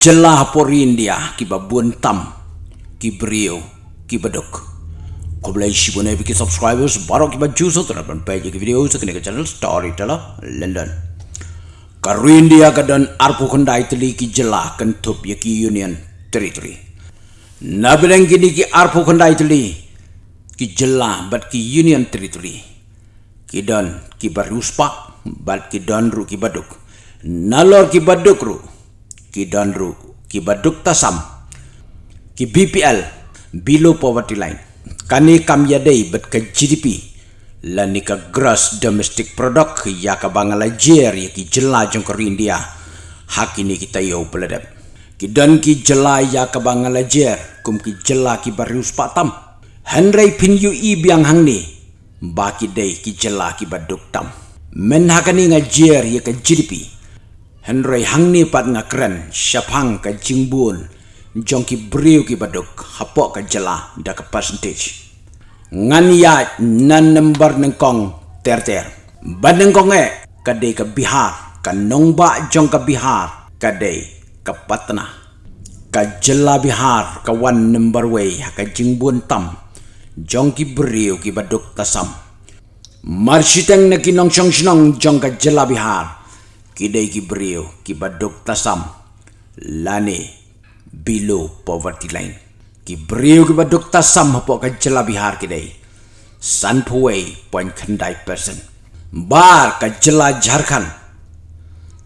Jelah por India ki babun tam ki brio ki baduk. Kau boleh si boleh bikin subscribers baru ki baju so terapkan page ki video kena ke channel Storyteller London. Karu India kadan arpu kanda itali ki jelah kentup ya Union Territory. Nabilang kini ki arpu kanda itali ki jelah bat ki Union Territory. Ki dan ki baruspa bat ki dan ru ki baduk. Nalor ki baduk ru ki danru ki baduk tasam ki BPL below poverty line. Kani kam yadai bet ke GDP lani ka gross domestic product ya ka Bangladesh ya ki jela jong ko India. Hak ini kita yo peladap ki dan ki jela ya ka Bangladesh kum ki jela ki barius patam Henry pin yu i biang hang ni baki dei ki jela ki baduk tam men hakani ngajer ya ka GDP Henry hang ni pat nga kren syapang ka jingbun jong ki briu ki baduk hapok ka jela da ka percentage. Ngan ya nan number neng kong ter ter. Ban neng kong e ka de ka bihar ka nong ba jong ka bihar ka de ka patna. Ka jela bihar ka wan number way ka jingbun tam jong ki briu ki baduk tasam. Marshiteng na kinong siyong sinong jong ka jela bihar kidai ki brio ki badok tasam lane below poverty line. Ki brio ki badok tasam hapo ka jela bihar kidai. San puway point kandai person. Bar ka jela jharkhand.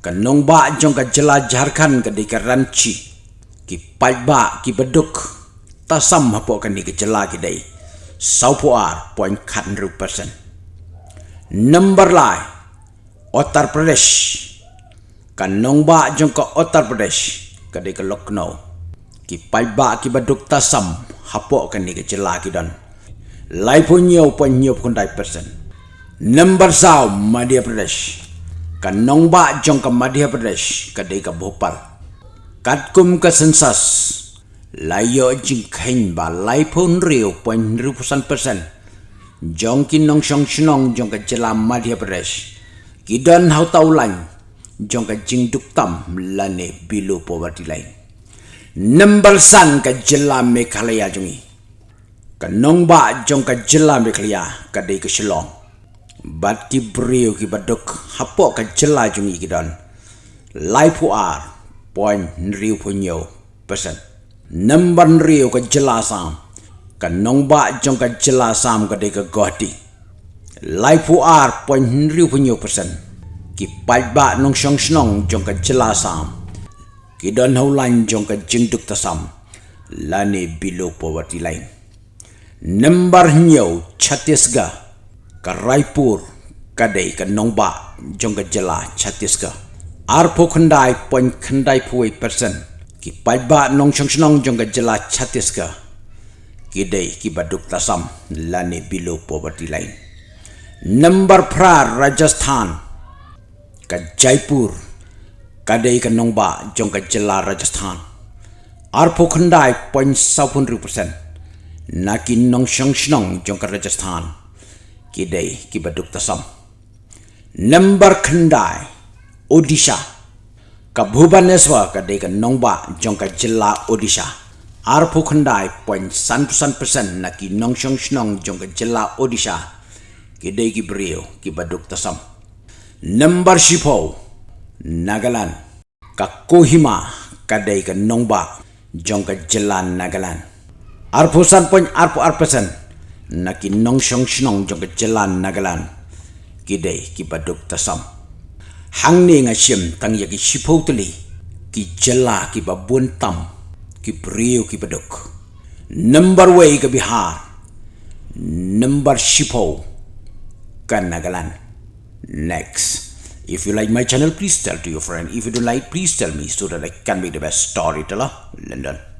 Ka nong ba jong ka jela jharkhand ka dei ka ranchi. Ki pai ba ki badok tasam hapo ka ni ka jela kidai. Saupuar point kandru person. Number lai Uttar Pradesh kan ba jong ka Uttar Pradesh ka Lucknow. Ki pai ba ki baduk tasam hapo kan ni ka jela ki dan lai pu nyo pu pu person number sao Madhya Pradesh. Kan ba jong ka Madhya Pradesh ka ka Bhopal. Kat kum ka sensas. Lai jing khain ba lai pu nrio pu nrio persen. Jong ki nong shong shnong jong ka jela Madhya Pradesh. Ki dan hau tau lain jong ka jing duk tam lane below poverty line number san ka jilla me khalaya jungi. Ka nong ba jong ka jilla me khalaya ka dei ka shilong bat ki brio ki baduk hapo ka jilla jungi ki don. Life are point riu punyo percent number riu ka jilla sam ka nong ba jong ka jilla sam ka dei ka goti life are point riu punyo percent ki pai ba nong shong shnong jong ka chila sam. Ki jong ka jing duk ta sam. Lani below poverty line number nyo chhattisgarh ka raipur ka dei ka nong jong ka jela chhattisgarh. Ar pho khandai point khandai phuai percent ki pai ba nong shong shnong jong ka jela chhattisgarh. Ki dei ki baduk ta sam. Lani below poverty line number pra rajasthan ka Jaipur kadai ka Nongba jong ka Jela Rajasthan. Ar pokhandai point sapun persen na ki nong shong shnong jong ka Rajasthan. Ki dai ki baduk tasam. Number khandai Odisha. Ka Bhubaneswar ka dai ka Nongba jong ka Jela Odisha. Ar pokhandai point san persen na ki nong shong shnong jong ka Jela Odisha. Ki dai ki brio ki baduk tasam number shipo nagalan ka kohima kadai ka nongba jong ka jelan nagalan arpusan pon arpu arpesan naki nong shong shnong jong ka jelan nagalan kidai ki baduk tasam. Hangni nga shim tang ya ki shipo tli ki jela ki babun tam. Ki priyo ki baduk number way ka bihar. Number shipo kan nagalan next. If you like my channel, please tell to your friend. If you don't like, please tell me so that I can be the best storyteller. London.